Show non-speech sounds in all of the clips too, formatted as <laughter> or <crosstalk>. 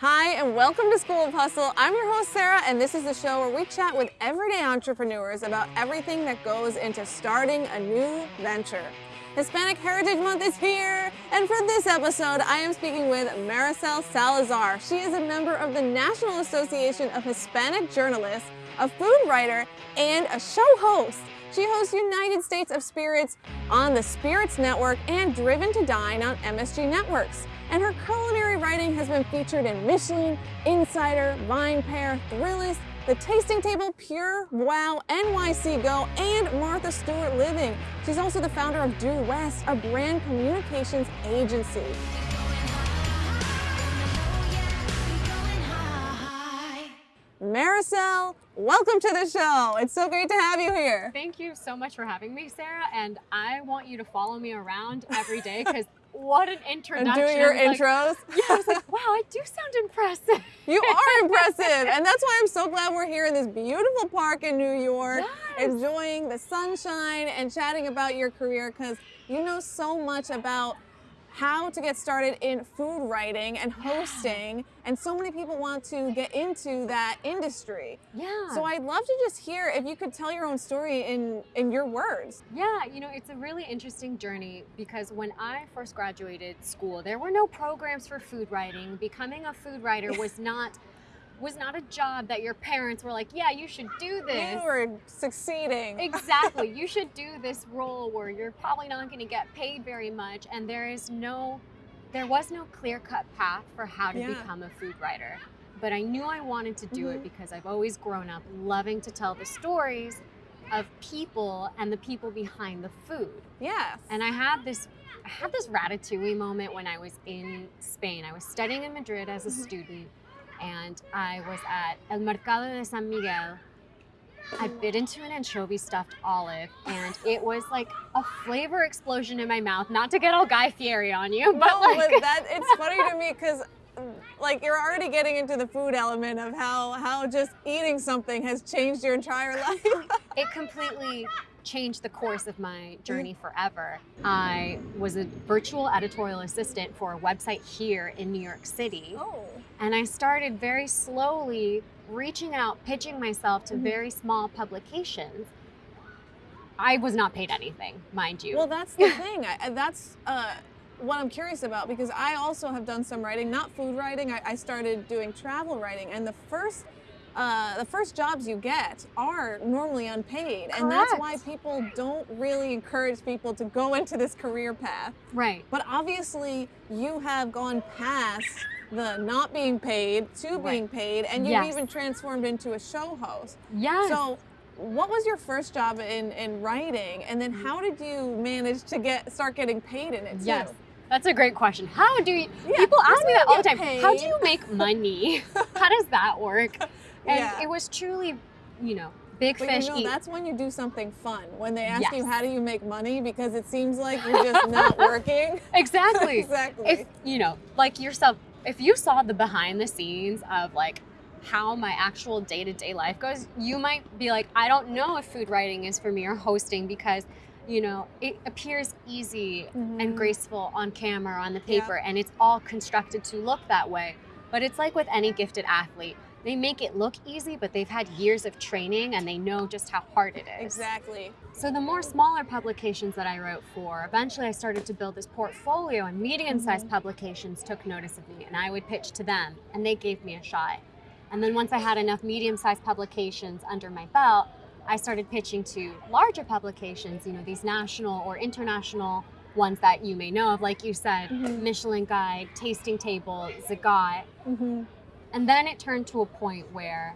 Hi, and welcome to School of Hustle. I'm your host, Sarah, and this is the show where we chat with everyday entrepreneurs about everything that goes into starting a new venture. Hispanic Heritage Month is here, and for this episode, I am speaking with Maricel Salazar. She is a member of the National Association of Hispanic Journalists, a food writer, and a show host. She hosts United States of Spirits on the Spirits Network and Driven to Dine on MSG Networks and her culinary writing has been featured in Michelin, Insider, VinePair, Thrillist, The Tasting Table, PureWow, NYC Go, and Martha Stewart Living. She's also the founder of Due West, a brand communications agency. Maricel, welcome to the show. It's so great to have you here. Thank you so much for having me, Sarah. And I want you to follow me around every day because what an introduction. And do your like, intros. Yeah, I was like, <laughs> wow, I do sound impressive. You are <laughs> impressive. And that's why I'm so glad we're here in this beautiful park in New York, yes. enjoying the sunshine and chatting about your career because you know so much about how to get started in food writing and hosting. And so many people want to get into that industry. Yeah. So I'd love to just hear if you could tell your own story in, in your words. Yeah, you know, it's a really interesting journey because when I first graduated school, there were no programs for food writing. Becoming a food writer was <laughs> not was not a job that your parents were like, yeah, you should do this. You were succeeding. <laughs> Exactly. you should do this role where you're probably not going to get paid very much and there is no there was no clear-cut path for how to Yeah. become a food writer. But I knew I wanted to do it Mhm. because I've always grown up loving to tell the stories of people and the people behind the food. Yes. And I had this I had this ratatouille moment when I was in Spain. I was studying in Madrid as a Mhm. student and I was at El Mercado de San Miguel. I bit into an anchovy stuffed olive and <laughs> it was like a flavor explosion in my mouth. Not to get all Guy Fieri on you, but no, like but that it's funny to me because mm, like you're already getting into the food element of how how just eating something has changed your entire <laughs> life. it completely changed the course of my journey forever. I was a virtual editorial assistant for a website here in New York City. oh. And I started very slowly reaching out, pitching myself to Mhm. very small publications. I was not paid anything, mind you. Well, that's the <laughs> thing. I- that's uh, what I'm curious about because I also have done some writing, not food writing. I, I started doing travel writing, and the first. Uh, the first jobs you get are normally unpaid, and that's why people don't really encourage people to go <laughs> into this career path. right. But obviously, you have gone past the not being paid to Right. being paid, and you've Yes. even transformed into a show host. Yes. So, what was your first job in, in writing, and then how did you manage to get start getting paid in it too? yes. That's a great question. How do you, Yeah, people ask me that all the time. How do you make money? <laughs> how does that work? And Yeah. it was truly, you know, big But fish you know, eat. that's when you do something fun. When they ask you how do you make money, because it seems like you're just <laughs> not working. <laughs> Exactly. exactly. if you know like yourself if you saw the behind the scenes of like how my actual day-to-day life goes you might be like i don't know if food writing is for me or hosting because you know it appears easy Mhm. and graceful on camera on the Yeah. paper and it's all constructed to look that way but it's like with any gifted athlete they make it look easy but they've had years of training and they know just how hard it is exactly. so the more smaller publications that I wrote for, eventually I started to build this portfolio and medium-sized publications took notice of me and I would pitch to them and they gave me a shot. And then once I had enough medium-sized publications under my belt, I started pitching to larger publications, you know, these national or international ones that you may know of, like you said, Mhm. Michelin Guide, Tasting Table, Zagat. hmm And then it turned to a point where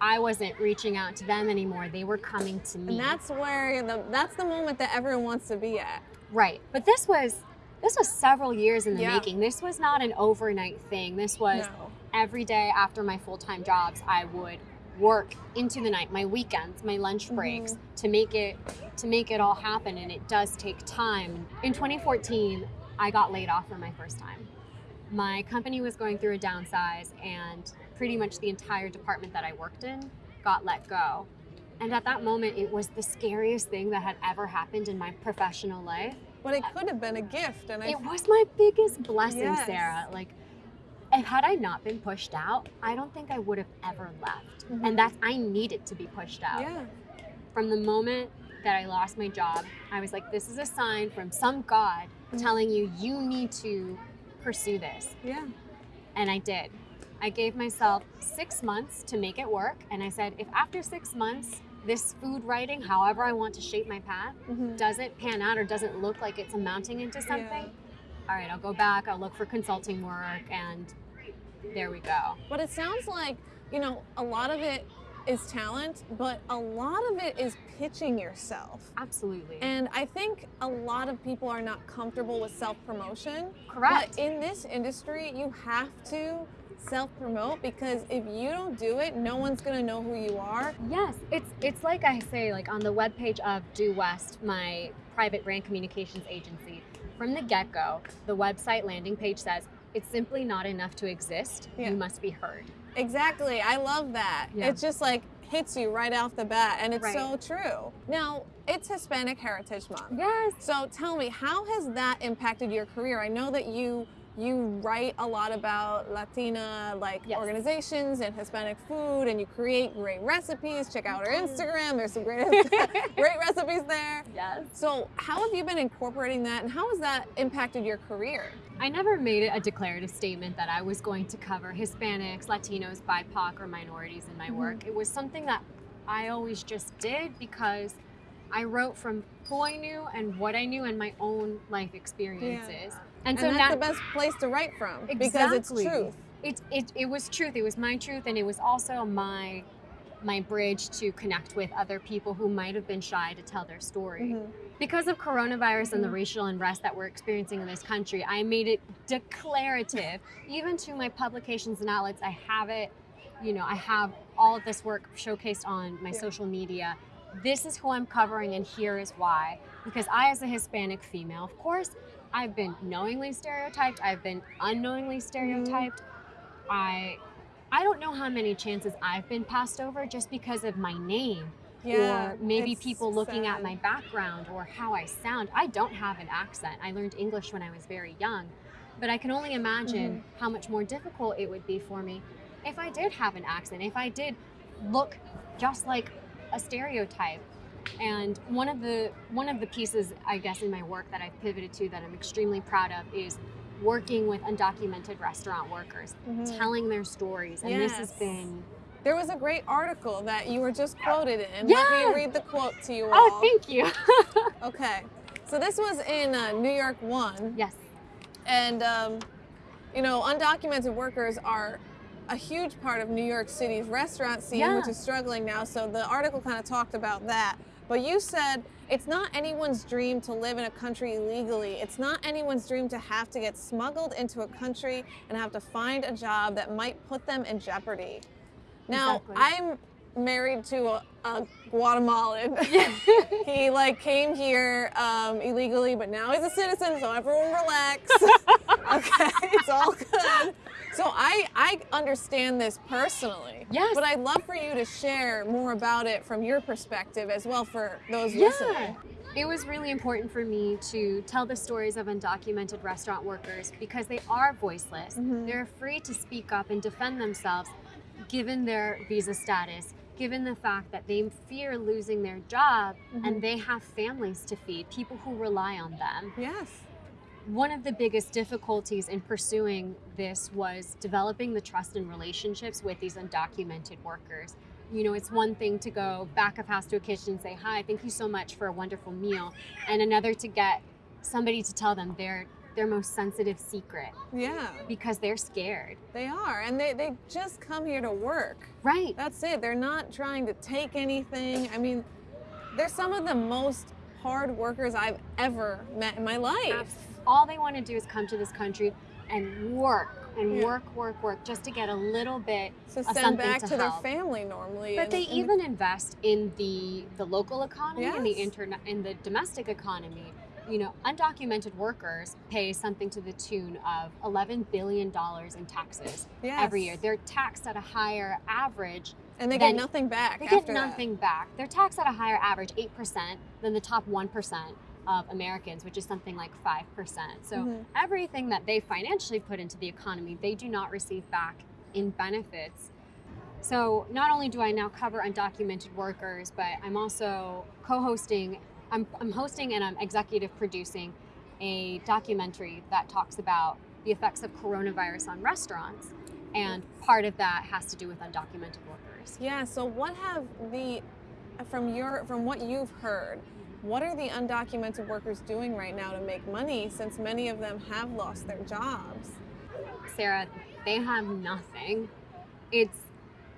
I wasn't reaching out to them anymore. They were coming to me. And that's where the that's the moment that everyone wants to be at. Right. But this was this was several years in the Yeah. making. This was not an overnight thing. This was No. every day after my full-time jobs, I would work into the night, my weekends, my lunch mm-hmm. breaks to make it to make it all happen and it does take time. In 2014, I got laid off for my first time. My company was going through a downsize and pretty much the entire department that I worked in got let go. And at that moment, it was the scariest thing that had ever happened in my professional life. But it could have been a gift, and I It was my biggest blessing, Yes. Sarah. Like And had I not been pushed out, I don't think I would have ever left. Mhm. And that's I needed to be pushed out. Yeah. From the moment that I lost my job, I was like, this is a sign from some God Mhm. telling you you need to pursue this. Yeah. And I did. I gave myself six months to make it work. And I said, if after six months, this food writing, however I want to shape my path, Mhm. doesn't pan out or doesn't look like it's amounting into something, all right, I'll go back, I'll look for consulting work, and there we go. But it sounds like, you know, a lot of it is talent, but a lot of it is pitching yourself. Absolutely. And I think a lot of people are not comfortable with self promotion. Correct. But in this industry, you have to self promote because if you don't do it, no one's going to know who you are. Yes, it's it's like I say, like on the webpage of Due West, my private brand communications agency. From the get-go, the website landing page says it's simply not enough to exist. Yeah. You must be heard. Exactly. I love that. Yeah. It just like hits you right off the bat. And it's Right. so true. Now, it's Hispanic Heritage Month. Yes. So tell me, how has that impacted your career? I know that you you write a lot about Latina like Yes. organizations and Hispanic food, and you create great recipes. Check out our Mhm. Instagram. There's some great <laughs> <laughs> great recipes there. Yes. So how have you been incorporating that, and how has that impacted your career? I never made it a declarative statement that I was going to cover Hispanics, Latinos, BIPOC, or minorities in my Mhm. work. It was something that I always just did because I wrote from who I knew and what I knew and my own life experiences. And And, so that's the best place to write from because it's truth. it, it, it was truth. It was my truth, and it was also my my bridge to connect with other people who might have been shy to tell their story. Mhm. Because of coronavirus and the Mhm. racial unrest that we're experiencing in this country, I made it declarative, <laughs> even to my publications and outlets. I have it, you know, I have all of this work showcased on my Yeah. social media. This is who I'm covering, and here is why. Because I, as a Hispanic female, of course, I've been knowingly stereotyped, I've been unknowingly stereotyped. I I don't know how many chances I've been passed over just because of my name Yeah. or maybe people looking at my background or how I sound. I don't have an accent. I learned English when I was very young, but I can only imagine Mm-hmm. how much more difficult it would be for me if I did have an accent, if I did look just like a stereotype. And one of the one of the pieces I guess in my work that I've pivoted to that I'm extremely proud of is working with undocumented restaurant workers, Mhm. telling their stories. And this has been There was a great article that you were just quoted in. Let me read the quote to you all. Oh, thank you. <laughs> Okay. So this was in uh, New York One, yes. and um, you know, undocumented workers are a huge part of New York City's restaurant scene, Yeah. which is struggling now. So the article kind of talked about that. But you said it's not anyone's dream to live in a country illegally. It's not anyone's dream to have to get smuggled into a country and have to find a job that might put them in jeopardy. Now, Exactly. I'm married to a, a Guatemalan. <laughs> <laughs> he like came here um, illegally, but now he's a citizen, so everyone relax. <laughs> okay, it's all good. So I I understand this personally. Yes. But I'd love for you to share more about it from your perspective as well for those Yeah. listening. It was really important for me to tell the stories of undocumented restaurant workers because they are voiceless. Mm -hmm. They're free to speak up and defend themselves given their visa status, given the fact that they fear losing their job Mhm. and they have families to feed, people who rely on them. Yes. One of the biggest difficulties in pursuing this was developing the trust and relationships with these undocumented workers. You know, it's one thing to go back of house to a kitchen and say, Hi, thank you so much for a wonderful meal, and another to get somebody to tell them their their most sensitive secret Yeah, because they're scared. they are. And they, they just come here to work. Right. That's it. They're not trying to take anything. I mean, they're some of the most hard workers I've ever met in my life. All they want to do is come to this country and work and Yeah. work, work, work just to get a little bit To of send back to to, their family normally. But and- they and- even invest in the the local economy and the Yes. internet in the domestic economy. You know, undocumented workers pay something to the tune of 11 billion dollars in taxes every year. They're taxed at a higher average. and they then get nothing back. They get that. nothing back. They're taxed at a higher average, 8% than the top 1%. Of Americans, which is something like 5%. So Mhm. everything that they financially put into the economy, they do not receive back in benefits. So not only do I now cover undocumented workers, but I'm also co-hosting, I'm, I'm hosting and I'm executive producing a documentary that talks about the effects of coronavirus on restaurants. And part of that has to do with undocumented workers. Yeah. So what have the from your from what you've heard, what are the undocumented workers doing right now to make money since many of them have lost their jobs? Sarah, they have nothing. It's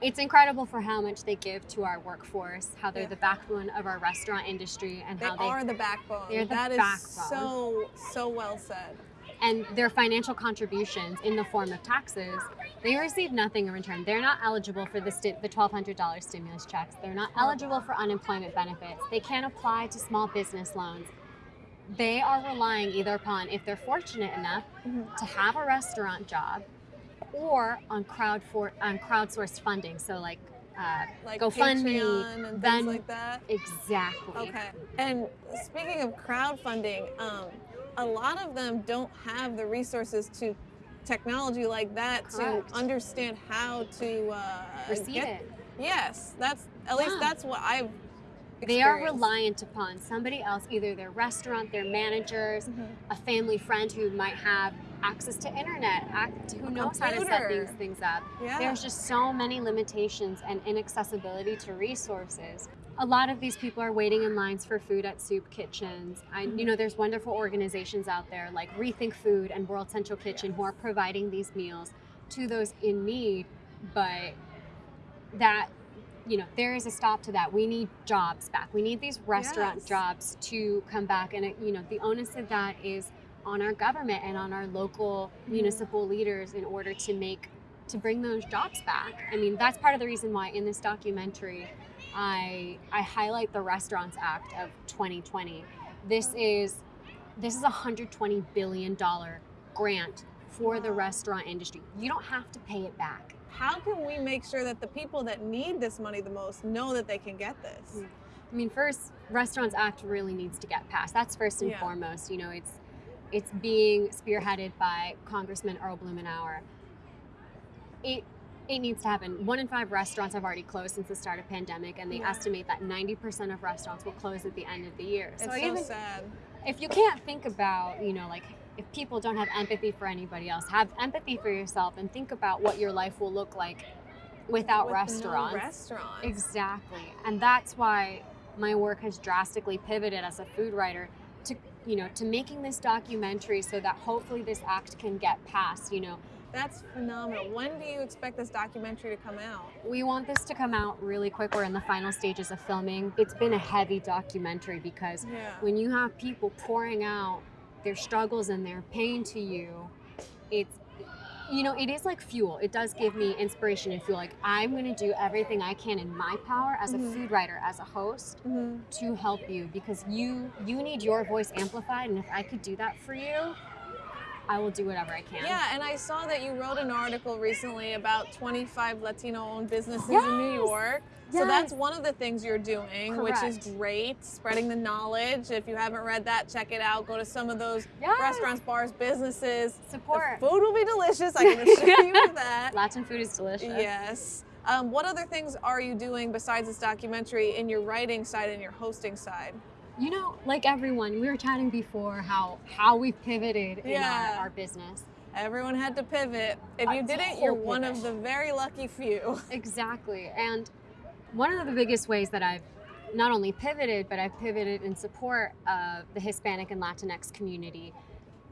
it's incredible for how much they give to our workforce, how they're Yeah. the backbone of our restaurant industry, and They how they are the backbone. they're the That is backbone. so so well said. And their financial contributions in the form of taxes, they receive nothing in return. They're not eligible for the, sti- the $1,200 stimulus checks. They're not eligible for unemployment benefits. They can't apply to small business loans. They are relying either upon, if they're fortunate enough, Mhm. to have a restaurant job or on crowd for on crowdsourced funding. So like uh, Like GoFundMe, and things like that. exactly. Okay. And speaking of crowdfunding, um, a lot of them don't have the resources to technology like that Correct. to understand how to uh, Receive get- it. Yes, that's at least Yeah. that's what I've. They are reliant upon somebody else, either their restaurant, their managers, Mhm. a family friend who might have access to internet, who knows how to set these things up. Yeah. There's just so many limitations and inaccessibility to resources. A lot of these people are waiting in lines for food at soup kitchens. I, Mm-hmm. you know, there's wonderful organizations out there like Rethink Food and World Central Kitchen who are providing these meals to those in need, but that you know there is a stop to that we need jobs back we need these restaurant Yes. jobs to come back and it, you know the onus of that is on our government and on our local Mhm. municipal leaders in order to make to bring those jobs back i mean that's part of the reason why in this documentary i i highlight the restaurants act of 2020 this is this is a 120 billion dollar grant for the restaurant industry you don't have to pay it back How can we make sure that the people that need this money the most know that they can get this? Mm. I mean, first, Restaurants Act really needs to get passed. That's first and Yeah. foremost. You know, it's it's being spearheaded by Congressman Earl Blumenauer. It it needs to happen. One in five restaurants have already closed since the start of pandemic, and they Yeah. estimate that 90% of restaurants will close at the end of the year. It's so so even sad. if you can't think about, you know, like if people don't have empathy for anybody else, have empathy for yourself and think about what your life will look like without With no restaurants. restaurants. Exactly. And that's why my work has drastically pivoted as a food writer to you know to making this documentary so that hopefully this act can get passed you know That's phenomenal. When do you expect this documentary to come out? we want this to come out really quick we're in the final stages of filming it's been a heavy documentary because Yeah. when you have people pouring out their struggles and their pain to you it's you know it is like fuel it does give me inspiration and feel like i'm going to do everything i can in my power as a Mhm. food writer as a host Mhm. to help you because you you need your voice amplified and if i could do that for you i will do whatever i can Yeah, and I saw that you wrote an article recently about 25 Latino-owned businesses in New Yes. York. So that's one of the things you're doing, which is great. Spreading the knowledge. If you haven't read that, check it out. Go to some of those Yes. restaurants, bars, businesses. support The food will be delicious. I can <laughs> assure you of that. latin food is delicious Yes. Um, what other things are you doing besides this documentary in your writing side and your hosting side? You know like everyone we were chatting before how how we've pivoted in our, our business Everyone had to pivot. If you didn't, you're whole one of the very lucky few. <laughs> Exactly. And one of the biggest ways that I've not only pivoted, but I've pivoted in support of the Hispanic and Latinx community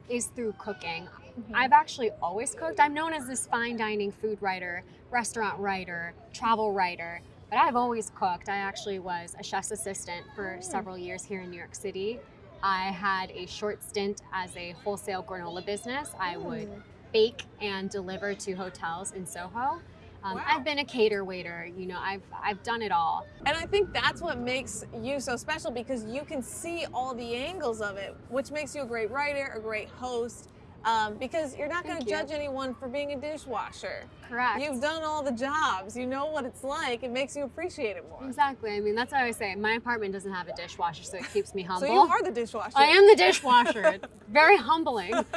is through cooking. Mm-hmm. I've actually always cooked. I'm known as this fine dining food writer, restaurant writer, travel writer, but I've always cooked. I actually was a chef's assistant for Mm. several years here in New York City. I had a short stint as a wholesale granola business. I would Mm. bake and deliver to hotels in Soho. Um, Wow. I've been a cater waiter. You know, I've I've done it all. And I think that's what makes you so special because you can see all the angles of it, which makes you a great writer, a great host. Um, because you're not going to you. judge anyone for being a dishwasher. Correct. You've done all the jobs. You know what it's like. It makes you appreciate it more. Exactly. I mean, that's what I say. My apartment doesn't have a dishwasher, so it keeps me <laughs> humble. So you are the dishwasher. I am the dishwasher. It's <laughs> very humbling. <laughs>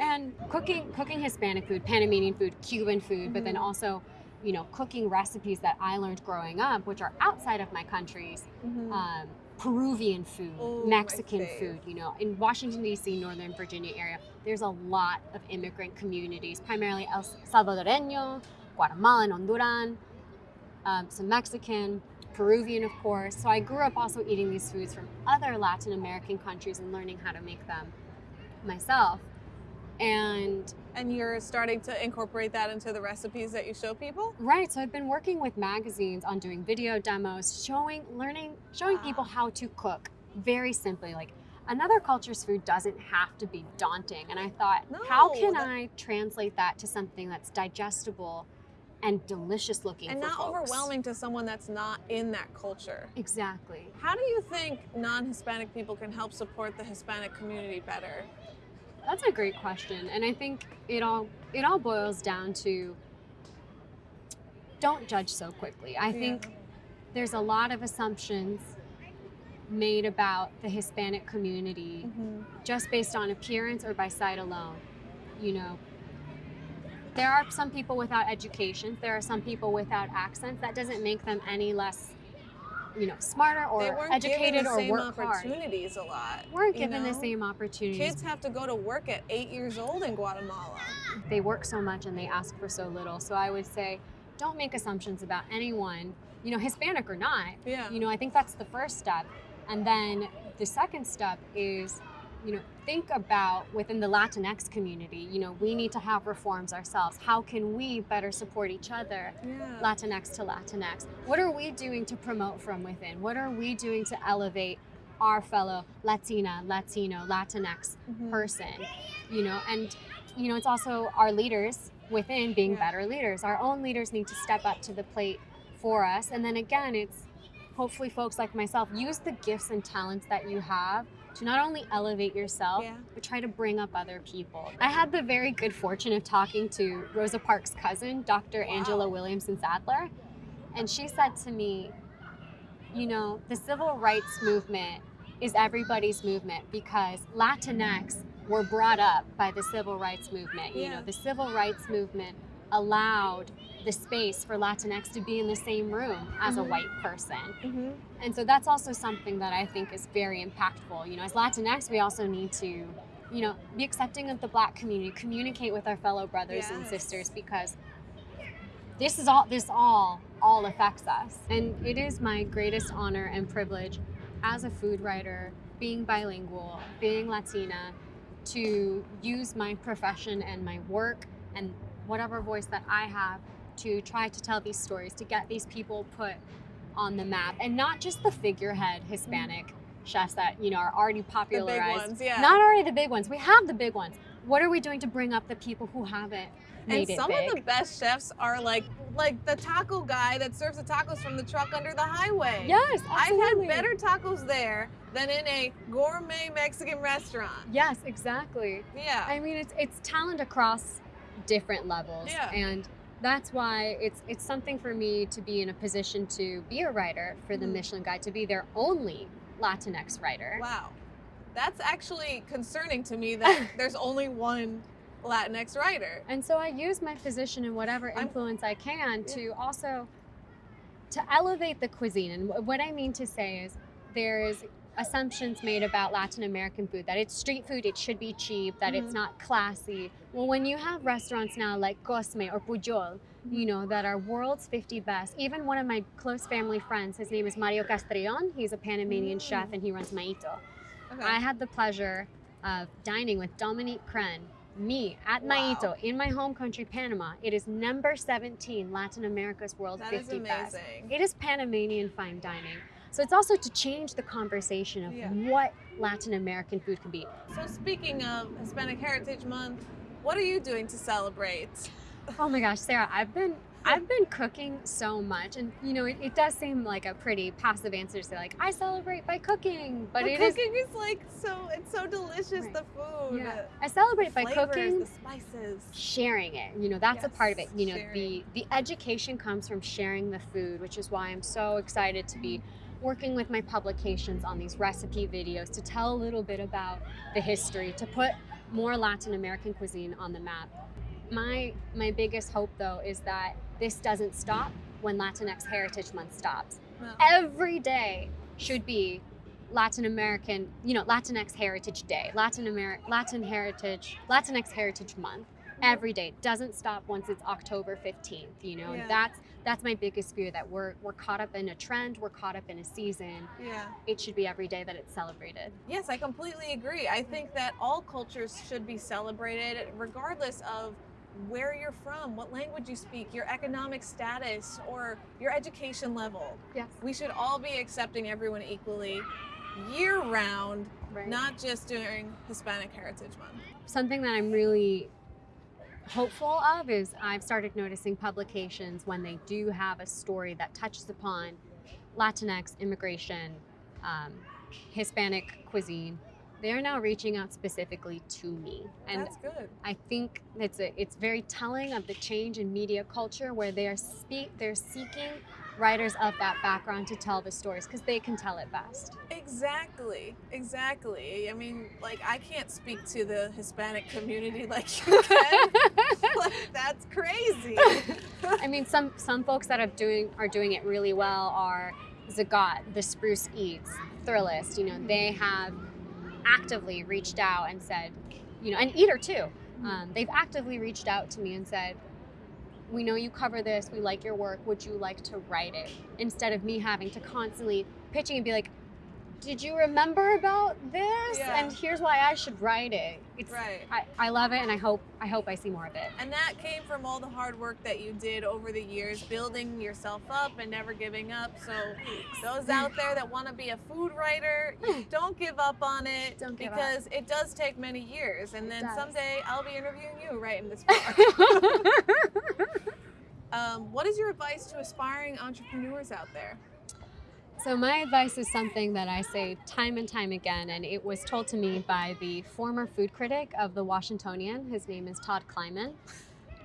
And cooking cooking Hispanic food, Panamanian food, Cuban food, but then Mhm. also, you know, cooking recipes that I learned growing up, which are outside of my countries. Mhm. Um, Peruvian food, Ooh, Mexican food, you know, in Washington D.C., Northern Virginia area, there's a lot of immigrant communities, primarily El Salvadoreño, Guatemalan, Honduran, um, some Mexican, Peruvian, of course. So I grew up also eating these foods from other Latin American countries and learning how to make them myself. And and you're starting to incorporate that into the recipes that you show people? right, so I've been working with magazines on doing video demos, showing, learning, showing people ah. how to cook very simply. Like another culture's food doesn't have to be daunting. And I thought, how can that- I translate that to something that's digestible and delicious looking And not folks? overwhelming to someone that's not in that culture. Exactly. How do you think non-Hispanic people can help support the Hispanic community better? That's a great question, and I think it all it all boils down to don't judge so quickly. I Yeah. think there's a lot of assumptions made about the Hispanic community Mm-hmm. just based on appearance or by sight alone. You know, there are some people without education, there are some people without accents. That doesn't make them any less, you know, smarter or weren't educated given the or same work hard. opportunities a lot. Weren't given the same opportunities. Kids have to go to work at eight years old in Guatemala. they work so much and they ask for so little. So I would say, don't make assumptions about anyone, you know, Hispanic or not. Yeah. You know, I think that's the first step. And then the second step is, you know, think about within the Latinx community, you know, we need to have reforms ourselves. How can we better support each other? yeah. Latinx to Latinx. What are we doing to promote from within? What are we doing to elevate our fellow Latina, Latino, Latinx Mhm. person you know and you know it's also our leaders within being Yeah. better leaders our own leaders need to step up to the plate for us and then again it's hopefully folks like myself use the gifts and talents that you have to not only elevate yourself Yeah. but try to bring up other people i had the very good fortune of talking to rosa parks cousin dr angela Wow. williamson sadler and she said to me you know the civil rights movement is everybody's movement because Latinx were brought up by the civil rights movement. You know, the civil rights movement allowed the space for Latinx to be in the same room as a Mhm. white person. Mhm. And so that's also something that I think is very impactful. You know, as Latinx, we also need to, you know, be accepting of the black community, communicate with our fellow brothers and sisters because this is all this all all affects us. And it is my greatest honor and privilege as a food writer, being bilingual, being Latina, to use my profession and my work and whatever voice that I have to try to tell these stories, to get these people put on the map, and not just the figurehead Hispanic mm. chefs that you know are already popularized. ones, yeah. Not already the big ones. We have the big ones. What are we doing to bring up the people who haven't and made it some big? of the best chefs are like like the taco guy that serves the tacos from the truck under the highway. yes, I've had better tacos there than in a gourmet Mexican restaurant. Yes, exactly. Yeah. I mean, it's it's talent across different levels, Yeah. and that's why it's it's something for me to be in a position to be a writer for the Mhm. Michelin Guide, to be their only Latinx writer. Wow. That's actually concerning to me <laughs> that there's only one Latinx writer. And so I use my position and whatever I'm- influence I can Yeah. to also to elevate the cuisine. And what I mean to say is there's assumptions made about Latin American food that it's street food, it should be cheap, that it's Mhm. not classy. Well, when you have restaurants now like Cosme or Pujol, you know, that are world's 50 best. Even one of my close family friends, his name is Mario Castrellón. He's a Panamanian chef Mm. and he runs Maito. Okay. I had the pleasure of dining with Dominique Crenn, me at Wow. Maito in my home country, Panama. It is number 17 Latin America's World that is 50 Best. amazing. It is Panamanian fine dining. So it's also to change the conversation of Yeah. what Latin American food can be. So speaking of Hispanic Heritage Month, what are you doing to celebrate? Oh my gosh, Sarah, I've been I've been cooking so much, and you know, it, it, does seem like a pretty passive answer to say like I celebrate by cooking, but, but it cooking is, is like so it's so delicious Right. the food. Yeah. I celebrate the by flavors, cooking, the spices. sharing it. You know, that's a part of it. You know, sharing. the the education comes from sharing the food, which is why I'm so excited to be mm. Working with my publications on these recipe videos to tell a little bit about the history, to put more Latin American cuisine on the map. My my biggest hope though is that this doesn't stop when Latinx Heritage Month stops. No. Every day should be Latin American, you know, Latinx Heritage Day, Latin Amer- Latin Heritage, Latinx Heritage Month. Every day It doesn't stop once it's October 15th, you know. Yeah. And that's that's my biggest fear that we're we're caught up in a trend, we're caught up in a season. Yeah. It should be every day that it's celebrated. Yes, I completely agree. I think mm-hmm. that all cultures should be celebrated regardless of where you're from, what language you speak, your economic status, or your education level. Yes. We should all be accepting everyone equally year round, Right. not just during Hispanic Heritage Month. something that I'm really hopeful of is I've started noticing publications when they do have a story that touches upon Latinx immigration, um, Hispanic cuisine. They are now reaching out specifically to me, and That's good. I think it's a, it's very telling of the change in media culture where they are speak they're seeking writers of that background to tell the stories because they can tell it best. Exactly, exactly. I mean, like, I can't speak to the Hispanic community <laughs> like you can. <laughs> like, that's crazy. I mean, some some folks that are doing are doing it really well are Zagat, the Spruce Eats, Thrillist. You know, they have actively reached out and said, you know, and Eater too. Um, they've actively reached out to me and said, "We know you cover this. We like your work. Would you like to write it?" Instead of me having to constantly pitching and be like, "Did you remember about this? Yeah. And here's why I should write it." It's, right. I, I love it, and I hope I hope I see more of it. And that came from all the hard work that you did over the years, building yourself up and never giving up. So, those out there that want to be a food writer, <sighs> don't give up on it Don't give up. because it does take many years. And then someday I'll be interviewing you right in this <laughs> book. um, what is your advice to aspiring entrepreneurs out there? So my advice is something that I say time and time again, and it was told to me by the former food critic of the Washingtonian. His name is Todd Kliman.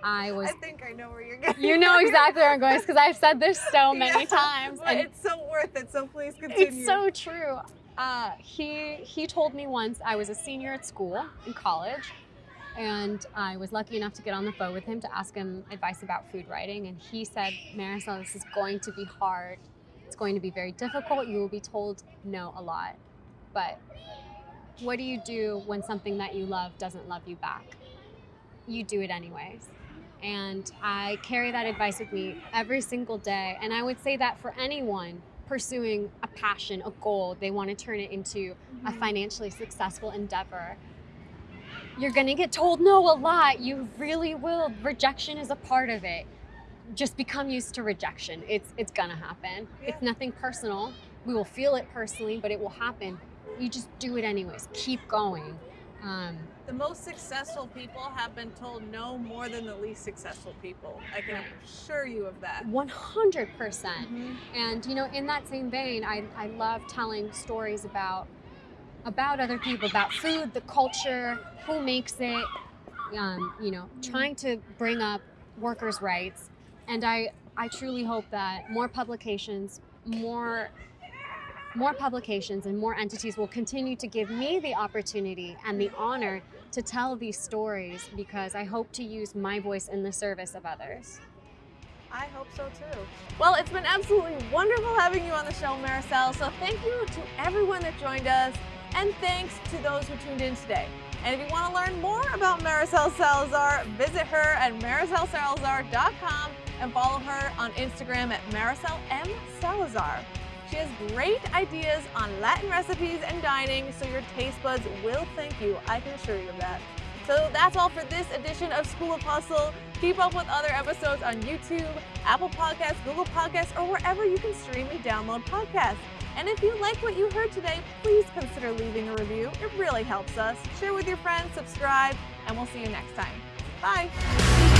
I was. I think I know where you're going. You know exactly where I'm going because I've said this so <laughs> many Yeah, times, But it's so worth it, so please continue. it's so true. Uh, he he told me once I was a senior at school in college, and I was lucky enough to get on the phone with him to ask him advice about food writing, and he said, "Marisol, this is going to be hard. It's going to be very difficult. You will be told no a lot, but what do you do when something that you love doesn't love you back? You do it anyways." And I carry that advice with me every single day. And I would say that for anyone pursuing a passion, a goal, they want to turn it into a Mhm. financially successful endeavor. You're going to get told no a lot. You really will. Rejection is a part of it. Just become used to rejection. It's it's going to happen. It's nothing personal. We will feel it personally, but it will happen. You just do it anyways. Keep going. Um, The most successful people have been told no more than the least successful people. I can assure you of that. 100%. Mhm. And you know, in that same vein, I, I love telling stories about about other people, about food, the culture, who makes it. Um, you know, trying to bring up workers' rights, and I I truly hope that more publications, more more publications, and more entities will continue to give me the opportunity and the honor to tell these stories because I hope to use my voice in the service of others. I hope so too. Well, it's been absolutely wonderful having you on the show, Maricel. So thank you to everyone that joined us, and thanks to those who tuned in today. And if you want to learn more about Maricel Salazar, visit her at maricelsalazar.com and follow her on Instagram at Maricel M. Salazar. She has great ideas on Latin recipes and dining, so your taste buds will thank you. I can assure you of that. So that's all for this edition of School of Hustle. Keep up with other episodes on YouTube, Apple Podcasts, Google Podcasts, or wherever you can stream and download podcasts. And if you like what you heard today, please consider leaving a review. It really helps us. Share with your friends, subscribe, and we'll see you next time. Bye.